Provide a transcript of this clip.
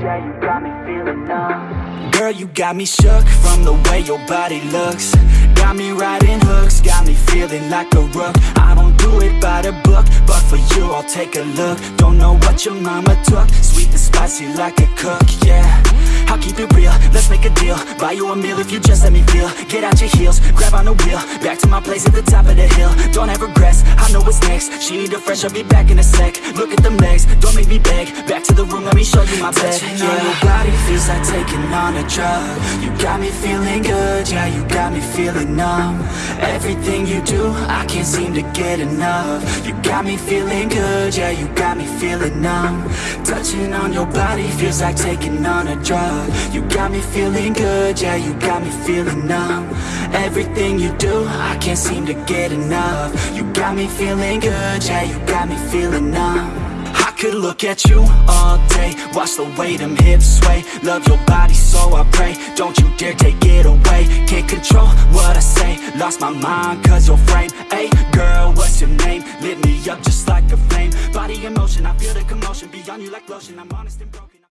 yeah, you got me feeling. Girl, you got me shook from the way your body looks. Got me riding hooks, got me feeling like a rook. I don't do it by the book, but for you I'll take a look. Don't know what your mama took, sweet and spicy like a cook, yeah deal Buy you a meal if you just let me feel. Get out your heels, grab on the wheel. Back to my place at the top of the hill. Don't have regrets, I know what's next. She need a fresh, I'll be back in a sec. Look at them legs, don't make me beg. Back the room, let me show you my bed on your body feels like taking on a drug. You got me feeling good, yeah, you got me feeling numb. Everything you do, I can't seem to get enough. You got me feeling good, yeah, you got me feeling numb. Touching on your body feels like taking on a drug. You got me feeling good, yeah, you got me feeling numb. Everything you do, I can't seem to get enough. You got me feeling good, yeah, you got me feeling numb could look at you all day. Watch the way them hips sway. Love your body so I pray. Don't you dare take it away. Can't control what I say. Lost my mind cause your frame. Hey girl, what's your name? Lit me up just like a flame. Body in motion, I feel the commotion. Beyond you like lotion, I'm honest and broken